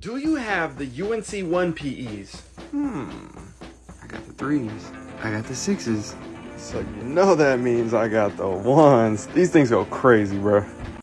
Do you have the UNC 1 PEs? Hmm. I got the threes. I got the sixes. So you know that means I got the ones. These things go crazy, bro.